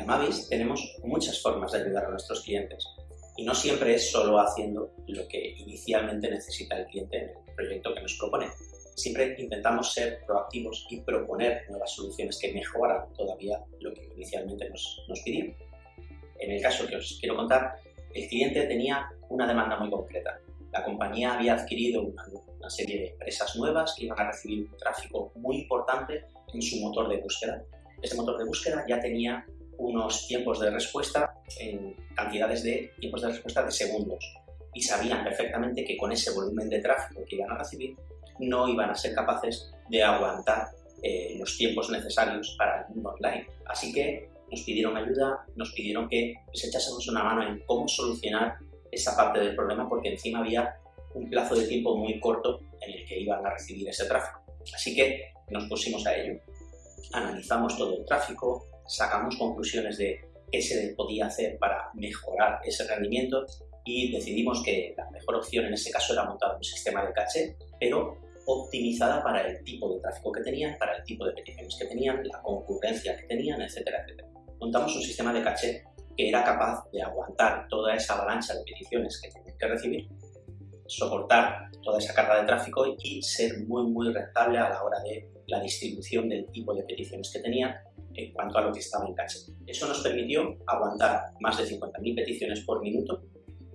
Amavis tenemos muchas formas de ayudar a nuestros clientes y no siempre es solo haciendo lo que inicialmente necesita el cliente en el proyecto que nos propone. Siempre intentamos ser proactivos y proponer nuevas soluciones que mejoran todavía lo que inicialmente nos, nos pidieron. En el caso que os quiero contar, el cliente tenía una demanda muy concreta. La compañía había adquirido una, una serie de empresas nuevas que iban a recibir un tráfico muy importante en su motor de búsqueda. Este motor de búsqueda ya tenía unos tiempos de respuesta en cantidades de tiempos de respuesta de segundos y sabían perfectamente que con ese volumen de tráfico que iban a recibir no iban a ser capaces de aguantar eh, los tiempos necesarios para el mundo online. Así que nos pidieron ayuda, nos pidieron que les echásemos una mano en cómo solucionar esa parte del problema porque encima había un plazo de tiempo muy corto en el que iban a recibir ese tráfico. Así que nos pusimos a ello, analizamos todo el tráfico, sacamos conclusiones de qué se podía hacer para mejorar ese rendimiento y decidimos que la mejor opción en ese caso era montar un sistema de caché, pero optimizada para el tipo de tráfico que tenían, para el tipo de peticiones que tenían, la concurrencia que tenían, etcétera, etcétera. Montamos un sistema de caché que era capaz de aguantar toda esa avalancha de peticiones que tenían que recibir, soportar toda esa carga de tráfico y ser muy, muy rentable a la hora de la distribución del tipo de peticiones que tenían en cuanto a lo que estaba en caché. Eso nos permitió aguantar más de 50.000 peticiones por minuto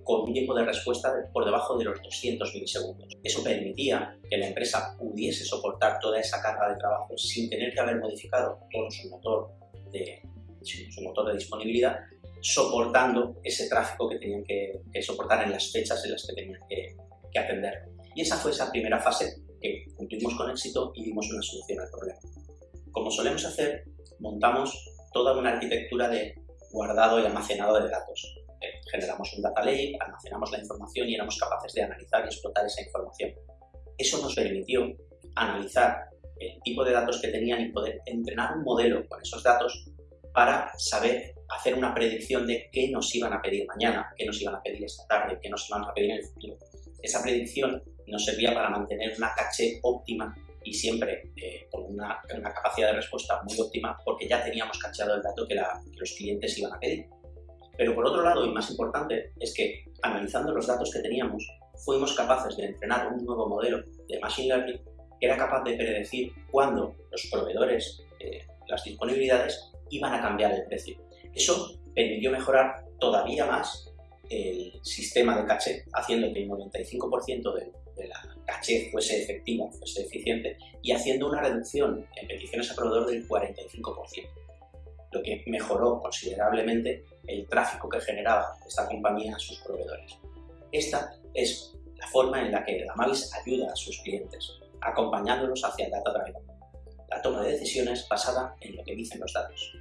con un tiempo de respuesta por debajo de los 200 milisegundos. Eso permitía que la empresa pudiese soportar toda esa carga de trabajo sin tener que haber modificado todo su motor de, su motor de disponibilidad, soportando ese tráfico que tenían que, soportar en las fechas en las que tenían que, que atender. Y esa fue esa primera fase que cumplimos con éxito y dimos una solución al problema. Como solemos hacer, montamos toda una arquitectura de guardado y almacenado de datos. Eh, generamos un data lake, almacenamos la información y éramos capaces de analizar y explotar esa información. Eso nos permitió analizar el tipo de datos que tenían y poder entrenar un modelo con esos datos para saber hacer una predicción de qué nos iban a pedir mañana, qué nos iban a pedir esta tarde, qué nos iban a pedir en el futuro. Esa predicción nos servía para mantener una caché óptima y siempre eh, con una, capacidad de respuesta muy óptima porque ya teníamos cacheado el dato que, los clientes iban a pedir. Pero por otro lado, y más importante, es que analizando los datos que teníamos, fuimos capaces de entrenar un nuevo modelo de Machine Learning que era capaz de predecir cuándo los proveedores, eh, las disponibilidades, iban a cambiar el precio. Eso permitió mejorar todavía más el sistema de caché, haciendo que el 95% de, de la caché fuese efectiva, fuese eficiente, y haciendo una reducción en peticiones a proveedor del 45%, lo que mejoró considerablemente el tráfico que generaba esta compañía a sus proveedores. Esta es la forma en la que Mavis ayuda a sus clientes, acompañándolos hacia el data driven, la toma de decisiones basada en lo que dicen los datos.